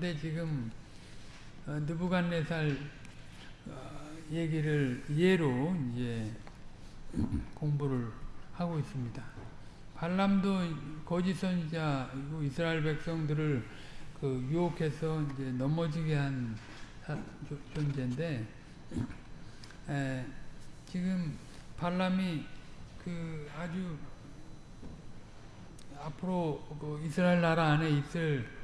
한데 지금 어, 느부갓네살 어, 얘기를 예로 이제 공부를 하고 있습니다. 발람도 거짓 선지자이고 이스라엘 백성들을 그 유혹해서 이제 넘어지게 한 존재인데 에, 지금 발람이 그 아주 앞으로 그 이스라엘 나라 안에 있을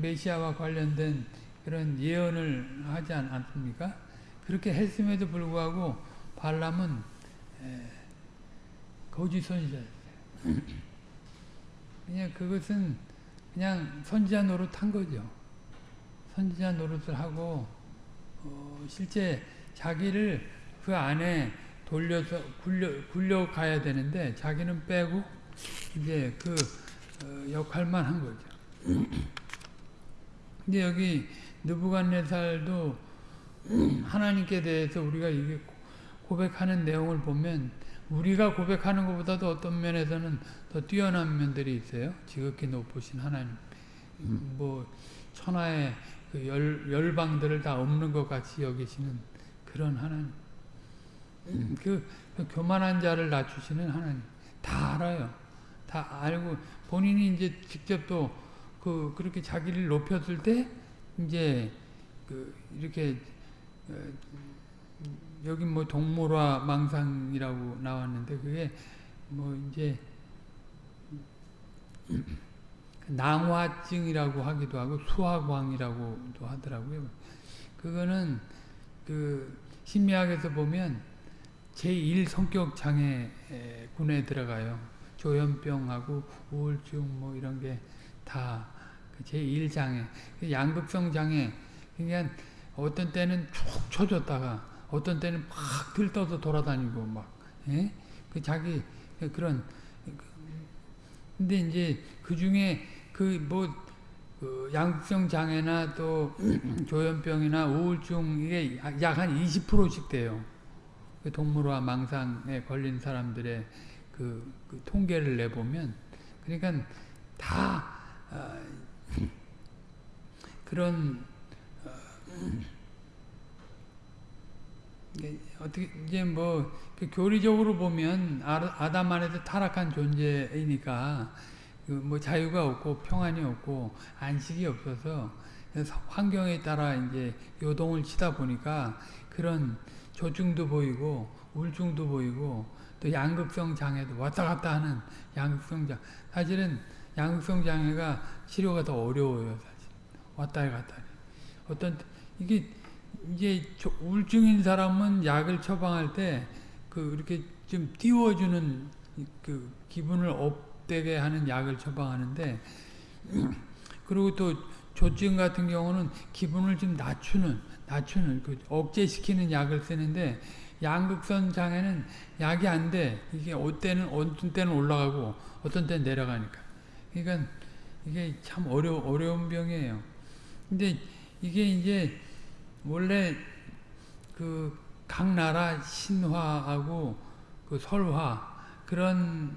메시아와 관련된 그런 예언을 하지 않습니까? 그렇게 했음에도 불구하고 발람은 거짓 선지자였어요. 그냥 그것은 그냥 선지자 노릇한 거죠. 선지자 노릇을 하고 어, 실제 자기를 그 안에 돌려서 굴려 굴려 가야 되는데 자기는 빼고 이제 그 어, 역할만 한 거죠. 근데 여기 느부갓네살도 하나님께 대해서 우리가 이게 고백하는 내용을 보면 우리가 고백하는 것보다도 어떤 면에서는 더 뛰어난 면들이 있어요. 지극히 높으신 하나님. 뭐 천하의 그 열, 열방들을 다 없는 것 같이 여기시는 그런 하나님. 그, 그 교만한 자를 낮추시는 하나님. 다 알아요. 다 알고 본인이 이제 직접 또 그 그렇게 자기를 높였을 때 이제 그 이렇게 어, 여기 뭐 동물화 망상이라고 나왔는데 그게 뭐 이제 낭화증이라고 하기도 하고 수화광이라고도 하더라고요. 그거는 그 심리학에서 보면 제1 성격 장애군에 들어가요. 조현병하고 우울증 뭐 이런 게 다그 제1장애. 그 양극성 장애. 그러니까 어떤 때는 쭉 쳐졌다가 어떤 때는 막 들떠서 돌아다니고 막, 예? 그 자기 그런 근데 이제 그 중에 그뭐 그 양극성 장애나 또 조현병이나 우울증 이게 약 한 20%씩 돼요. 그 동물화 망상에 걸린 사람들의 그, 그 통계를 내보면 그러니까 다 어, 그런 어, 어떻게 이제 뭐그 교리적으로 보면 아담 안에서 타락한 존재이니까 그뭐 자유가 없고 평안이 없고 안식이 없어서 환경에 따라 이제 요동을 치다 보니까 그런 조증도 보이고 우울증도 보이고 또 양극성 장애도 왔다 갔다 하는 양극성 장 사실은 양극성 장애가 치료가 더 어려워요 사실 왔다 갔다 어떤 이게 이제 우울증인 사람은 약을 처방할 때 그 이렇게 좀 띄워주는 그 기분을 업되게 하는 약을 처방하는데 그리고 또 조증 같은 경우는 기분을 좀 낮추는 낮추는 그 억제시키는 약을 쓰는데 양극선 장애는 약이 안 돼. 이게 어떤 때는 어떤 때는 올라가고 어떤 때는 내려가니까. 그러니까 이게 참 어려 어려운 병이에요. 근데 이게 이제 원래 그 각 나라 신화하고 그 설화 그런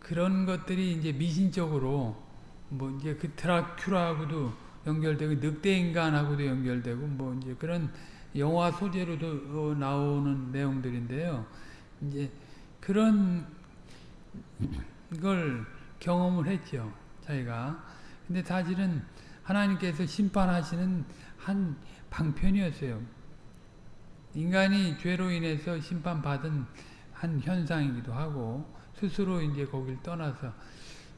그런 것들이 이제 미신적으로 뭐 이제 그 드라큘라하고도 연결되고 늑대 인간하고도 연결되고 뭐 이제 그런 영화 소재로도 나오는 내용들인데요. 이제 그런 걸 경험을 했죠. 자기가. 근데 사실은 하나님께서 심판하시는 한 방편이었어요. 인간이 죄로 인해서 심판받은 한 현상이기도 하고 스스로 이제 거길 떠나서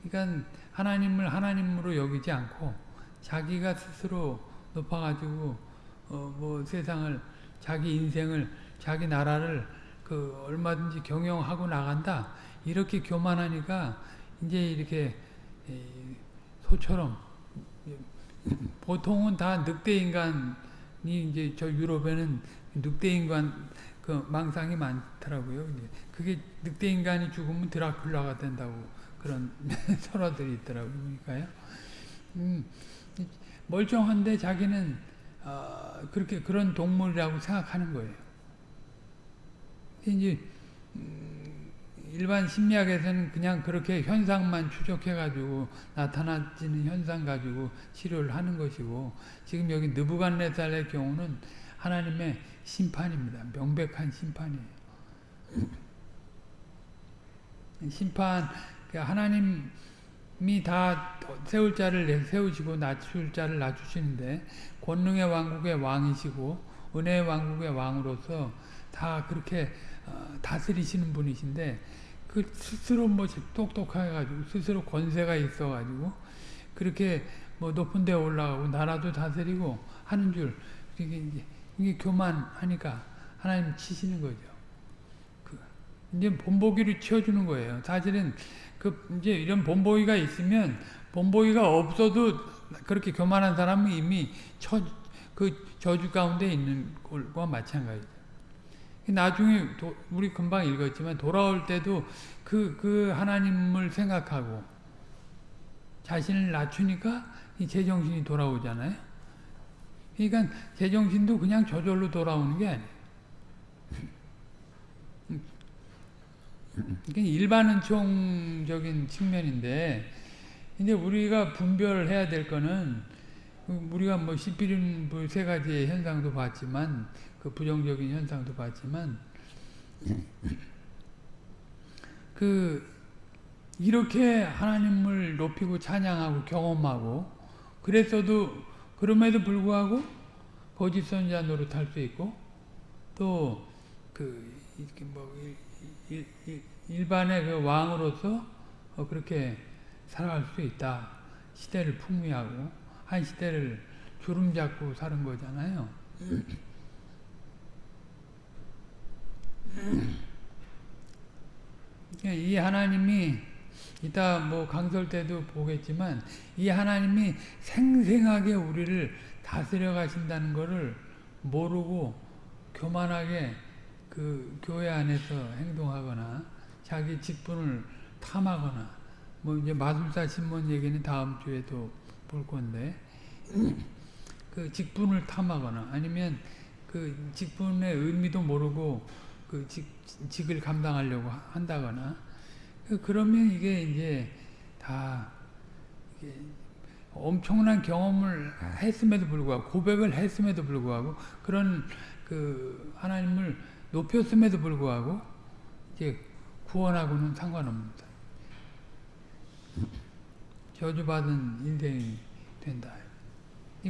그러니까 하나님을 하나님으로 여기지 않고 자기가 스스로 높아가지고 어 뭐 세상을 자기 인생을 자기 나라를 그 얼마든지 경영하고 나간다 이렇게 교만하니까 이제 이렇게 소처럼 보통은 다 늑대 인간이 이제 저 유럽에는 늑대 인간 그 망상이 많더라고요. 그게 늑대 인간이 죽으면 드라큘라가 된다고 그런 설화들이 있더라고요. 음, 멀쩡한데 자기는 어, 그렇게 그런 동물이라고 생각하는 거예요. 이제 음, 일반 심리학에서는 그냥 그렇게 현상만 추적해가지고 나타나지는 현상 가지고 치료를 하는 것이고 지금 여기 느부갓네살의 경우는 하나님의 심판입니다. 명백한 심판이에요. 심판 그 하나님이 다 세울 자를 세우시고 낮출 자를 낮추시는데 권능의 왕국의 왕이시고 은혜의 왕국의 왕으로서 다 그렇게 어, 다스리시는 분이신데 그 스스로 뭐 똑똑해 가지고 스스로 권세가 있어 가지고 그렇게 뭐 높은 데 올라가고 나라도 다스리고 하는 줄 이게 이제 이게 교만하니까 하나님 치시는 거죠. 그 이제 본보기를 치워주는 거예요. 사실은 그 이제 이런 본보기가 있으면 본보기가 없어도 그렇게 교만한 사람은 이미 처, 그 저주 가운데 있는 것과 마찬가지죠. 나중에 도, 우리 금방 읽었지만 돌아올 때도 그, 그 하나님을 생각하고 자신을 낮추니까 이 제정신이 돌아오잖아요. 그러니까 제정신도 그냥 저절로 돌아오는 게 아니에요. 이게 일반은총적인 측면인데 이제 우리가 분별해야 될 거는 우리가 뭐 시피린 세 가지의 현상도 봤지만 그 부정적인 현상도 봤지만 그 이렇게 하나님을 높이고 찬양하고 경험하고 그랬어도 그럼에도 불구하고 거짓 선자 노릇할 수 있고 또그 이렇게 뭐 일, 일, 일반의 그 왕으로서 어 그렇게 살아갈 수 있다. 시대를 풍미하고 한 시대를 주름 잡고 사는 거잖아요. 이 하나님이 이따 뭐 강설 때도 보겠지만 이 하나님이 생생하게 우리를 다스려 가신다는 것을 모르고 교만하게 그 교회 안에서 행동하거나 자기 직분을 탐하거나 뭐 이제 마술사 신문 얘기는 다음 주에도 볼 건데 그 직분을 탐하거나 아니면 그 직분의 의미도 모르고 그 직, 직을 감당하려고 한다거나 그 그러면 이게 이제 다 이게 엄청난 경험을 했음에도 불구하고 고백을 했음에도 불구하고 그런 그 하나님을 높였음에도 불구하고 이제 구원하고는 상관없습니다. 저주받은 인생이 된다.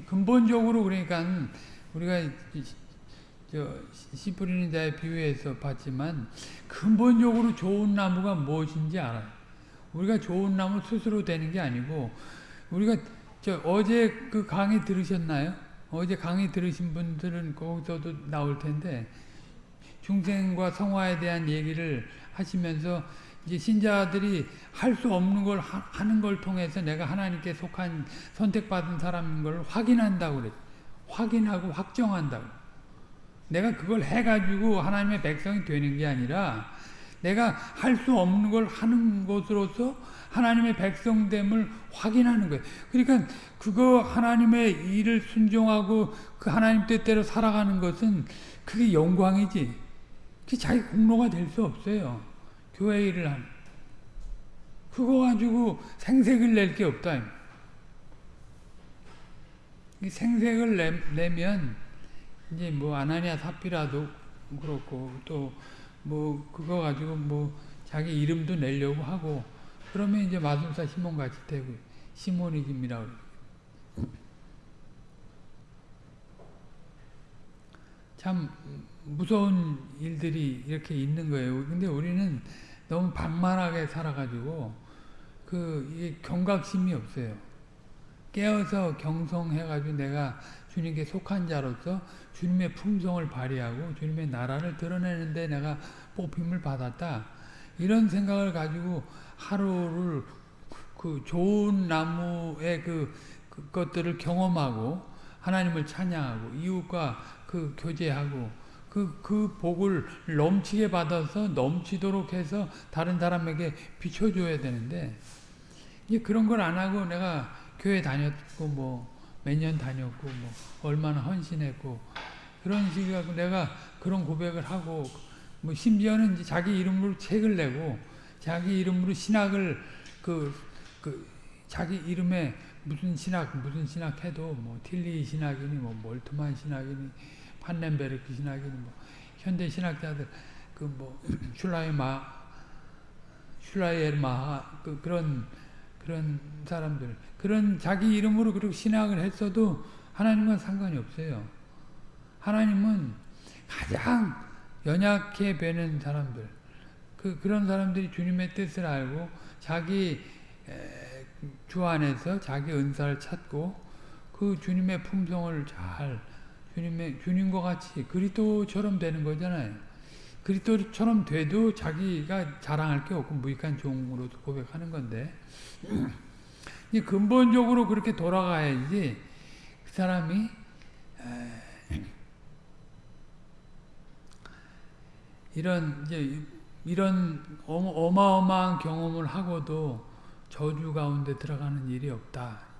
근본적으로 그러니까 우리가 씨 뿌리는 자의 비유에서 봤지만 근본적으로 좋은 나무가 무엇인지 알아요. 우리가 좋은 나무 스스로 되는 게 아니고 우리가 저 어제 그 강의 들으셨나요? 어제 강의 들으신 분들은 거기서도 나올 텐데 중생과 성화에 대한 얘기를 하시면서 이제 신자들이 할 수 없는 걸 하 는 걸 통해서 내가 하나님께 속한 선택받은 사람인 걸 확인한다고 그랬 확인하고 확정한다고. 내가 그걸 해가지고 하나님의 백성이 되는 게 아니라 내가 할 수 없는 걸 하는 것으로서 하나님의 백성됨을 확인하는 거예요. 그러니까 그거 하나님의 일을 순종하고 그 하나님 뜻대로 살아가는 것은 그게 영광이지. 그게 자기 공로가 될 수 없어요. 교회 일을 하는. 그거 가지고 생색을 낼 게 없다. 생색을 내, 내면 이제 뭐 아나니아 사피라도 그렇고 또 뭐 그거 가지고 뭐 자기 이름도 내려고 하고 그러면 이제 마술사 시몬 같이 되고 시모니즘이라고 참 무서운 일들이 이렇게 있는 거예요. 근데 우리는 너무 방만하게 살아가지고 그 이게 경각심이 없어요. 깨어서 경성해가지고 내가 주님께 속한 자로서 주님의 품성을 발휘하고 주님의 나라를 드러내는데 내가 뽑힘을 받았다. 이런 생각을 가지고 하루를 그 좋은 나무의 그, 그 것들을 경험하고 하나님을 찬양하고 이웃과 그 교제하고 그, 그 복을 넘치게 받아서 넘치도록 해서 다른 사람에게 비춰줘야 되는데 이제 그런 걸 안 하고 내가 교회 다녔고 뭐 몇 년 다녔고 뭐 얼마나 헌신했고 그런 식이고 내가 그런 고백을 하고 뭐 심지어는 이제 자기 이름으로 책을 내고 자기 이름으로 신학을 그, 그 자기 이름에 무슨 신학 무슨 신학 해도 뭐 틸리 신학이니 뭐 몰트만 신학이니 판넨베르크 신학이니 뭐 현대 신학자들 그 뭐 슐라이마 슐라이엘마 그 그런 그런 사람들 그런 자기 이름으로 그렇게 신학을 했어도 하나님과 상관이 없어요. 하나님은 가장 연약해 배는 사람들 그 그런 사람들이 주님의 뜻을 알고 자기 에, 주 안에서 자기 은사를 찾고 그 주님의 품성을 잘 주님의 주님과 같이 그리스도처럼 되는 거잖아요. 그리스도처럼 돼도 자기가 자랑할 게 없고 무익한 종으로 고백하는 건데 이 근본적으로 그렇게 돌아가야지 그 사람이 이런 이제 이런 어마어마한 경험을 하고도 저주 가운데 들어가는 일이 없다.